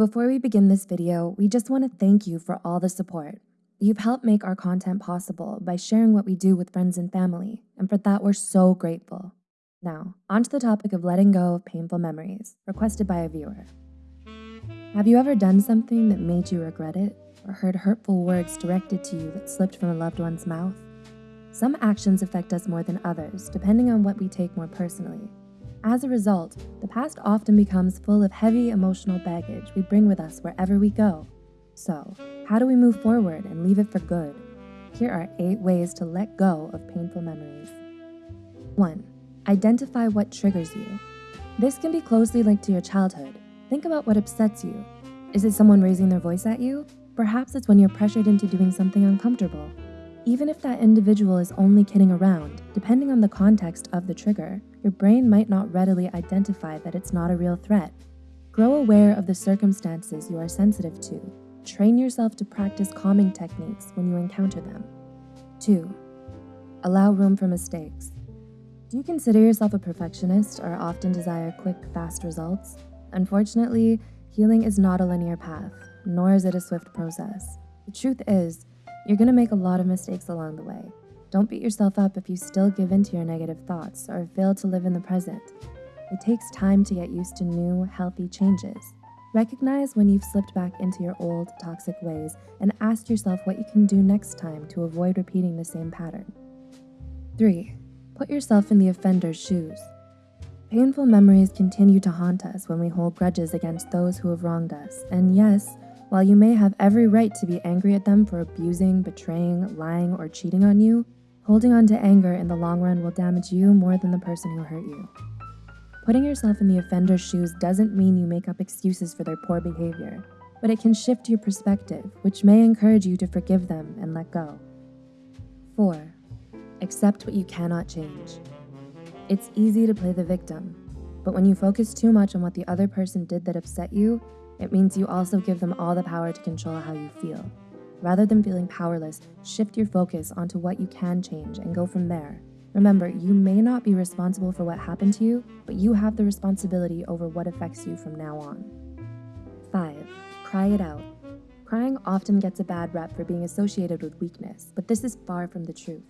Before we begin this video, we just want to thank you for all the support. You've helped make our content possible by sharing what we do with friends and family, and for that we're so grateful. Now, on to the topic of letting go of painful memories, requested by a viewer. Have you ever done something that made you regret it, or heard hurtful words directed to you that slipped from a loved one's mouth? Some actions affect us more than others, depending on what we take more personally. As a result, the past often becomes full of heavy emotional baggage we bring with us wherever we go. So, how do we move forward and leave it for good? Here are eight ways to let go of painful memories. 1. Identify what triggers you. This can be closely linked to your childhood. Think about what upsets you. Is it someone raising their voice at you? Perhaps it's when you're pressured into doing something uncomfortable. Even if that individual is only kidding around, depending on the context of the trigger, your brain might not readily identify that it's not a real threat. Grow aware of the circumstances you are sensitive to. Train yourself to practice calming techniques when you encounter them. 2. Allow room for mistakes. Do you consider yourself a perfectionist or often desire quick, fast results? Unfortunately, healing is not a linear path, nor is it a swift process. The truth is, you're gonna make a lot of mistakes along the way. Don't beat yourself up if you still give in to your negative thoughts or fail to live in the present. It takes time to get used to new, healthy changes. Recognize when you've slipped back into your old, toxic ways and ask yourself what you can do next time to avoid repeating the same pattern. 3. Put yourself in the offender's shoes. Painful memories continue to haunt us when we hold grudges against those who have wronged us. And yes, while you may have every right to be angry at them for abusing, betraying, lying, or cheating on you, holding on to anger in the long run will damage you more than the person who hurt you. Putting yourself in the offender's shoes doesn't mean you make up excuses for their poor behavior, but it can shift your perspective, which may encourage you to forgive them and let go. 4. Accept what you cannot change. It's easy to play the victim, but when you focus too much on what the other person did that upset you, it means you also give them all the power to control how you feel. Rather than feeling powerless, shift your focus onto what you can change and go from there. Remember, you may not be responsible for what happened to you, but you have the responsibility over what affects you from now on. 5. Cry it out. Crying often gets a bad rep for being associated with weakness, but this is far from the truth.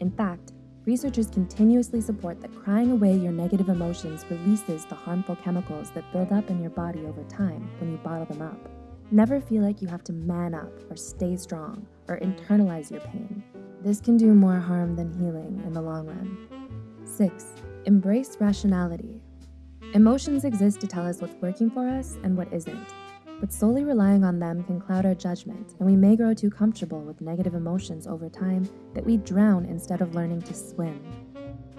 In fact, researchers continuously support that crying away your negative emotions releases the harmful chemicals that build up in your body over time when you bottle them up. Never feel like you have to man up or stay strong or internalize your pain. This can do more harm than healing in the long run. 6. Embrace rationality. Emotions exist to tell us what's working for us and what isn't but solely relying on them can cloud our judgment, and we may grow too comfortable with negative emotions over time that we drown instead of learning to swim.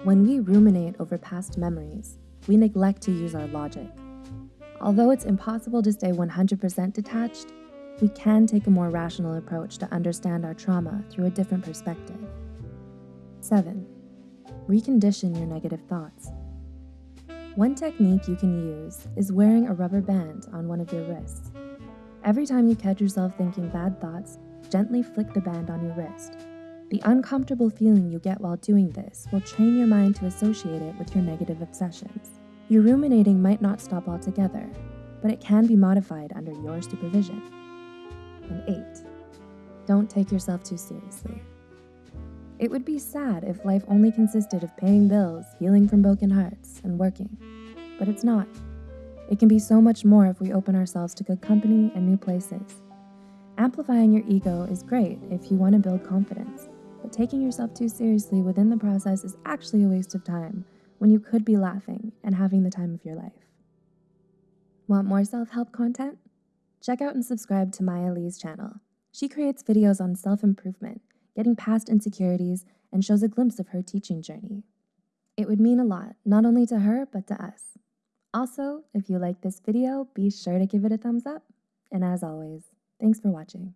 When we ruminate over past memories, we neglect to use our logic. Although it's impossible to stay 100% detached, we can take a more rational approach to understand our trauma through a different perspective. 7. Recondition your negative thoughts. One technique you can use is wearing a rubber band on one of your wrists. Every time you catch yourself thinking bad thoughts, gently flick the band on your wrist. The uncomfortable feeling you get while doing this will train your mind to associate it with your negative obsessions. Your ruminating might not stop altogether, but it can be modified under your supervision. And 8. Don't take yourself too seriously. It would be sad if life only consisted of paying bills, healing from broken hearts, and working. But it's not. It can be so much more if we open ourselves to good company and new places. Amplifying your ego is great if you want to build confidence, but taking yourself too seriously within the process is actually a waste of time when you could be laughing and having the time of your life. Want more self-help content? Check out and subscribe to Maya Lee's channel. She creates videos on self-improvement getting past insecurities, and shows a glimpse of her teaching journey. It would mean a lot, not only to her, but to us. Also, if you like this video, be sure to give it a thumbs up. And as always, thanks for watching.